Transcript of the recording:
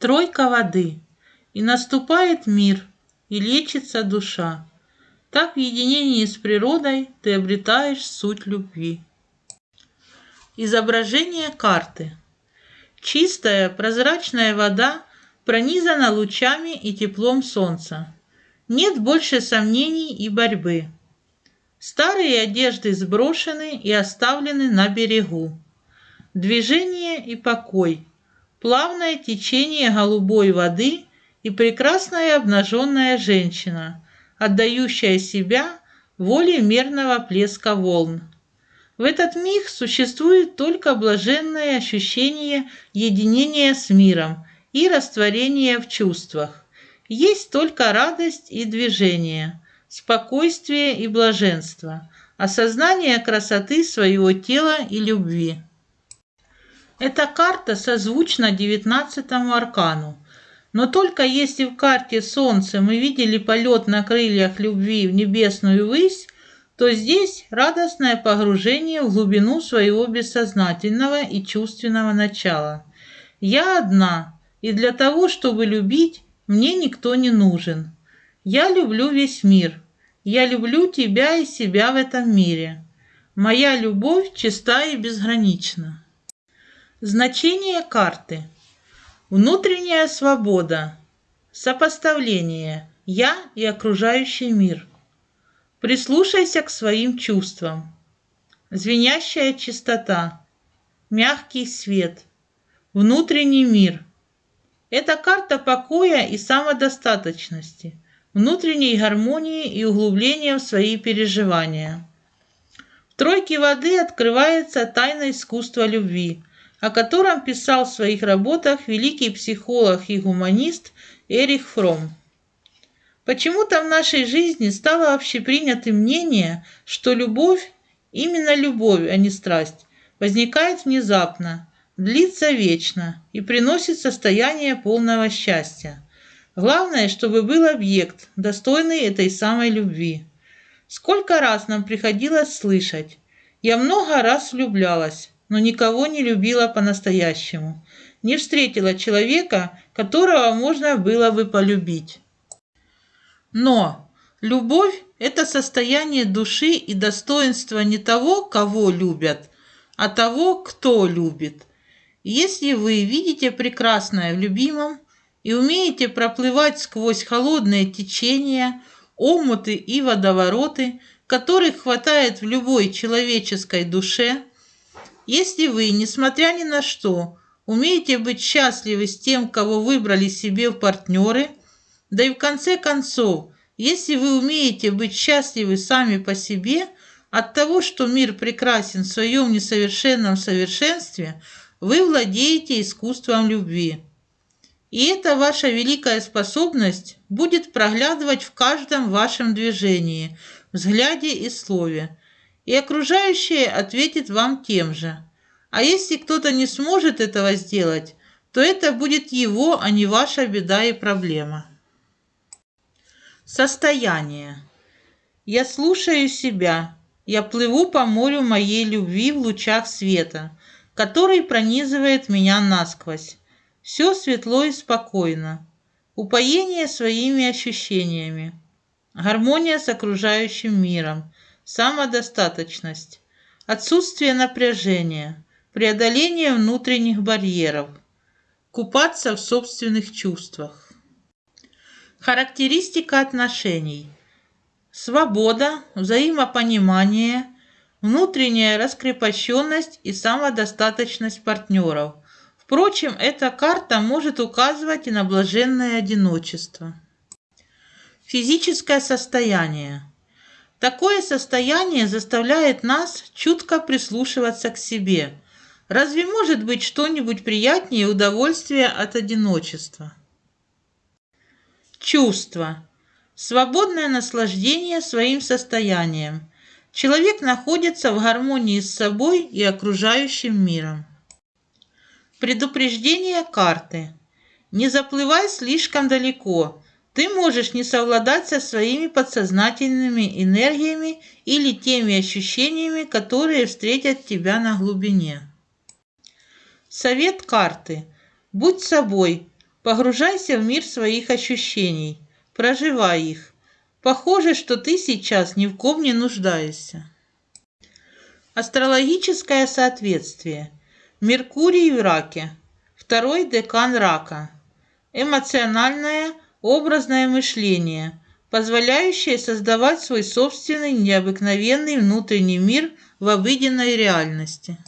Тройка воды. И наступает мир, и лечится душа. Так в единении с природой ты обретаешь суть любви. Изображение карты. Чистая прозрачная вода пронизана лучами и теплом солнца. Нет больше сомнений и борьбы. Старые одежды сброшены и оставлены на берегу. Движение и покой, плавное течение голубой воды и прекрасная обнаженная женщина, отдающая себя воле мерного плеска волн. В этот миг существует только блаженное ощущение единения с миром и растворения в чувствах. Есть только радость и движение, спокойствие и блаженство, осознание красоты своего тела и любви. Эта карта созвучна девятнадцатому аркану, но только если в карте Солнце мы видели полет на крыльях любви в небесную высь, то здесь радостное погружение в глубину своего бессознательного и чувственного начала. Я одна, и для того, чтобы любить, мне никто не нужен. Я люблю весь мир. Я люблю тебя и себя в этом мире. Моя любовь чиста и безгранична. Значение карты. Внутренняя свобода. Сопоставление. Я и окружающий мир. Прислушайся к своим чувствам. Звенящая чистота. Мягкий свет. Внутренний мир. Это карта покоя и самодостаточности, внутренней гармонии и углубления в свои переживания. В тройке воды открывается тайна искусства любви – о котором писал в своих работах великий психолог и гуманист Эрих Фром. Почему-то в нашей жизни стало общепринятым мнение, что любовь, именно любовь, а не страсть, возникает внезапно, длится вечно и приносит состояние полного счастья. Главное, чтобы был объект, достойный этой самой любви. Сколько раз нам приходилось слышать «Я много раз влюблялась, но никого не любила по-настоящему. Не встретила человека, которого можно было бы полюбить. Но любовь – это состояние души и достоинство не того, кого любят, а того, кто любит. Если вы видите прекрасное в любимом и умеете проплывать сквозь холодные течения, омуты и водовороты, которых хватает в любой человеческой душе – если вы, несмотря ни на что, умеете быть счастливы с тем, кого выбрали себе в партнеры, да и в конце концов, если вы умеете быть счастливы сами по себе от того, что мир прекрасен в своем несовершенном совершенстве, вы владеете искусством любви. И эта ваша великая способность будет проглядывать в каждом вашем движении, взгляде и слове, и окружающие ответят вам тем же. А если кто-то не сможет этого сделать, то это будет его, а не ваша беда и проблема. Состояние. Я слушаю себя. Я плыву по морю моей любви в лучах света, который пронизывает меня насквозь. Все светло и спокойно. Упоение своими ощущениями. Гармония с окружающим миром самодостаточность, отсутствие напряжения, преодоление внутренних барьеров, купаться в собственных чувствах. Характеристика отношений. Свобода, взаимопонимание, внутренняя раскрепощенность и самодостаточность партнеров. Впрочем, эта карта может указывать и на блаженное одиночество. Физическое состояние. Такое состояние заставляет нас чутко прислушиваться к себе. Разве может быть что-нибудь приятнее удовольствия от одиночества? Чувство. Свободное наслаждение своим состоянием. Человек находится в гармонии с собой и окружающим миром. Предупреждение карты. Не заплывай слишком далеко – ты можешь не совладать со своими подсознательными энергиями или теми ощущениями, которые встретят тебя на глубине. Совет карты. Будь собой, Погружайся в мир своих ощущений, проживай их. Похоже, что ты сейчас ни в ком не нуждаешься. Астрологическое соответствие. Меркурий в раке. Второй декан рака. Эмоциональное, образное мышление, позволяющее создавать свой собственный необыкновенный внутренний мир в обыденной реальности.